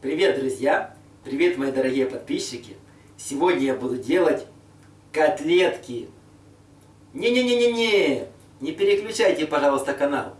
Привет, друзья! Привет, мои дорогие подписчики! Сегодня я буду делать котлетки. Не-не-не-не-не! Не переключайте, пожалуйста, канал.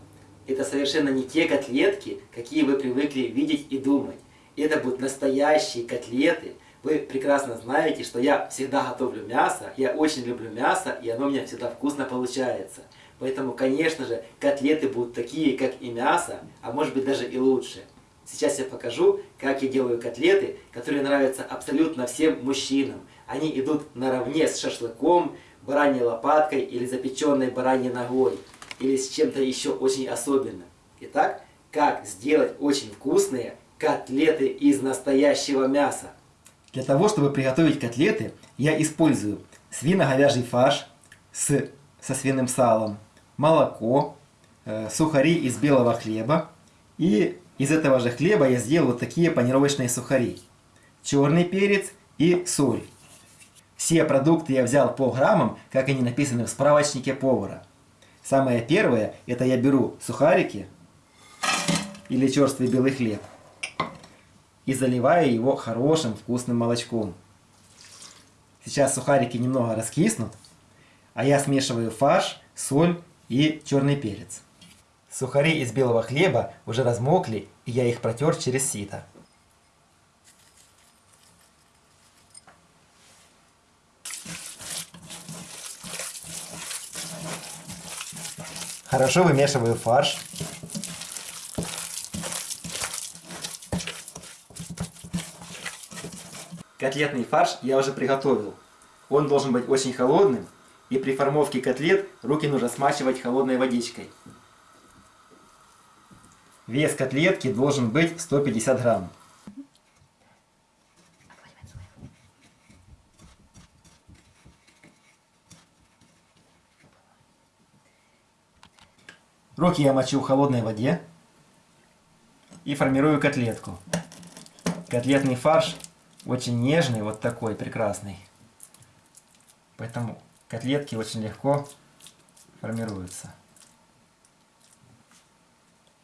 Это совершенно не те котлетки, какие вы привыкли видеть и думать. Это будут настоящие котлеты. Вы прекрасно знаете, что я всегда готовлю мясо. Я очень люблю мясо, и оно у меня всегда вкусно получается. Поэтому, конечно же, котлеты будут такие, как и мясо, а может быть даже и лучше. Сейчас я покажу, как я делаю котлеты, которые нравятся абсолютно всем мужчинам. Они идут наравне с шашлыком, бараньей лопаткой или запеченной бараньей ногой. Или с чем-то еще очень особенным. Итак, как сделать очень вкусные котлеты из настоящего мяса. Для того, чтобы приготовить котлеты, я использую свино-говяжий фарш с, со свиным салом, молоко, э, сухари из белого хлеба. И из этого же хлеба я сделал вот такие панировочные сухари. Черный перец и соль. Все продукты я взял по граммам, как они написаны в справочнике повара. Самое первое, это я беру сухарики или черствый белый хлеб и заливаю его хорошим вкусным молочком. Сейчас сухарики немного раскиснут, а я смешиваю фарш, соль и черный перец. Сухари из белого хлеба уже размокли, и я их протер через сито. Хорошо вымешиваю фарш. Котлетный фарш я уже приготовил. Он должен быть очень холодным, и при формовке котлет руки нужно смачивать холодной водичкой. Вес котлетки должен быть 150 грамм. Руки я мочу в холодной воде и формирую котлетку. Котлетный фарш очень нежный, вот такой прекрасный. Поэтому котлетки очень легко формируются.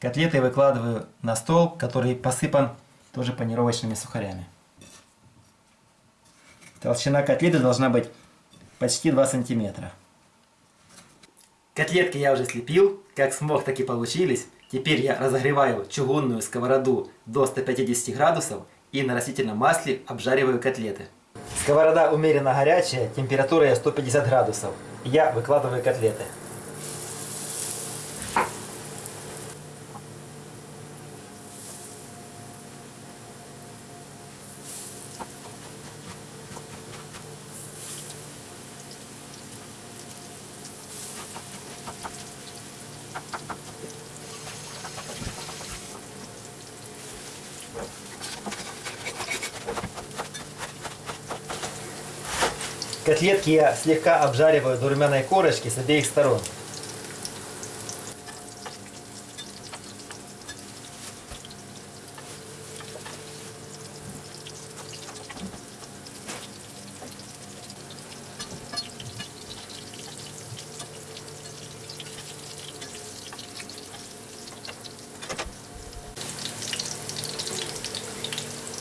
Котлеты выкладываю на стол, который посыпан тоже панировочными сухарями. Толщина котлеты должна быть почти 2 сантиметра. Котлетки я уже слепил, как смог, так и получились. Теперь я разогреваю чугунную сковороду до 150 градусов и на растительном масле обжариваю котлеты. Сковорода умеренно горячая, температура 150 градусов. Я выкладываю котлеты. Котлетки я слегка обжариваю до румяной корочки с обеих сторон.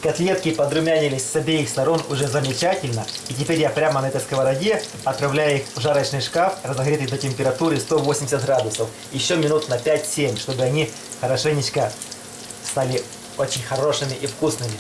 Котлетки подрумянились с обеих сторон уже замечательно. И теперь я прямо на этой сковороде отправляю их в жарочный шкаф, разогретый до температуры 180 градусов. Еще минут на 5-7, чтобы они хорошенечко стали очень хорошими и вкусными.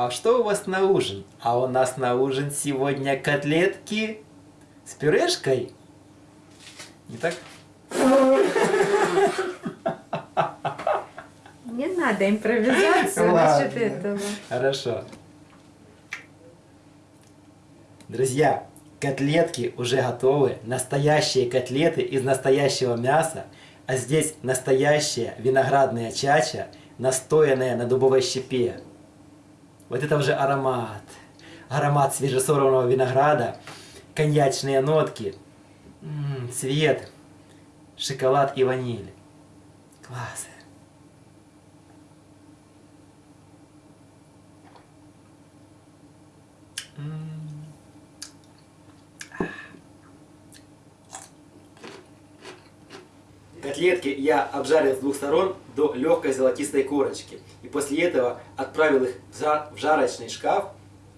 А что у вас на ужин? А у нас на ужин сегодня котлетки с пюрешкой. Не так? Не надо импровизацию Ладно. насчет этого. Хорошо. Друзья, котлетки уже готовы. Настоящие котлеты из настоящего мяса. А здесь настоящая виноградная чача, настоянная на дубовой щепе. Вот это уже аромат. Аромат свежесорванного винограда, коньячные нотки, цвет, шоколад и ваниль. Класс. Котлетки я обжарил с двух сторон до легкой золотистой корочки. И после этого отправил их в жа- в жарочный шкаф,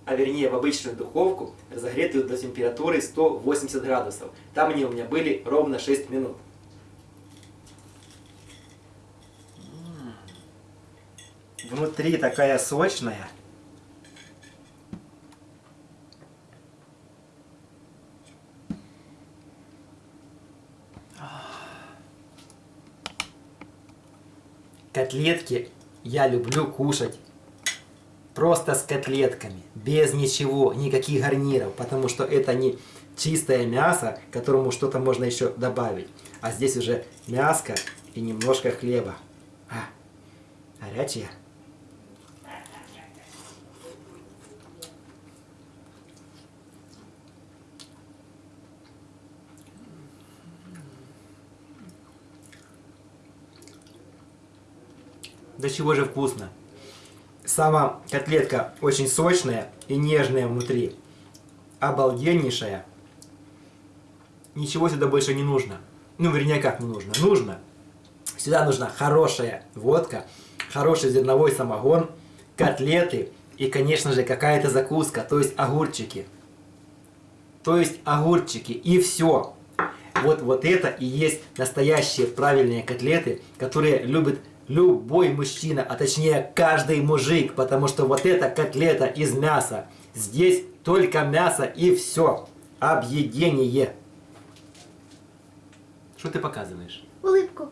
а вернее в обычную духовку, разогретую до температуры 180 градусов. Там они у меня были ровно 6 минут. Внутри такая сочная. Котлетки я люблю кушать просто с котлетками, без ничего, никаких гарниров, потому что это не чистое мясо, которому что-то можно еще добавить, а здесь уже мяско и немножко хлеба. А, горячее. Да чего же вкусно. Сама котлетка очень сочная и нежная внутри. Обалденнейшая. Ничего сюда больше не нужно. Ну, вернее, как не нужно? Нужно. Сюда нужна хорошая водка, хороший зерновой самогон, котлеты и, конечно же, какая-то закуска, то есть огурчики. То есть огурчики и все. Вот, вот это и есть настоящие правильные котлеты, которые любит любой мужчина, а точнее каждый мужик, потому что вот эта котлета из мяса. Здесь только мясо и все. Объедение. Что ты показываешь? Улыбку.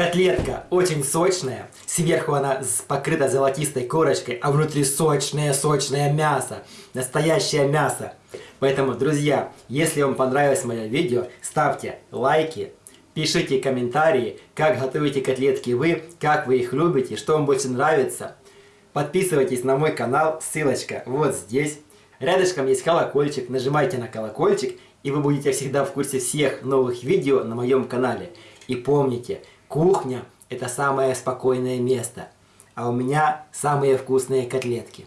Котлетка очень сочная, сверху она покрыта золотистой корочкой, а внутри сочное-сочное мясо, настоящее мясо. Поэтому, друзья, если вам понравилось мое видео, ставьте лайки, пишите комментарии, как готовите котлетки вы, как вы их любите, что вам больше нравится. Подписывайтесь на мой канал, ссылочка вот здесь. Рядышком есть колокольчик, нажимайте на колокольчик, и вы будете всегда в курсе всех новых видео на моем канале. И помните, кухня это самое спокойное место, а у меня самые вкусные котлетки.